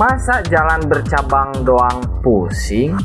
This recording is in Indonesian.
Masa jalan bercabang doang pusing?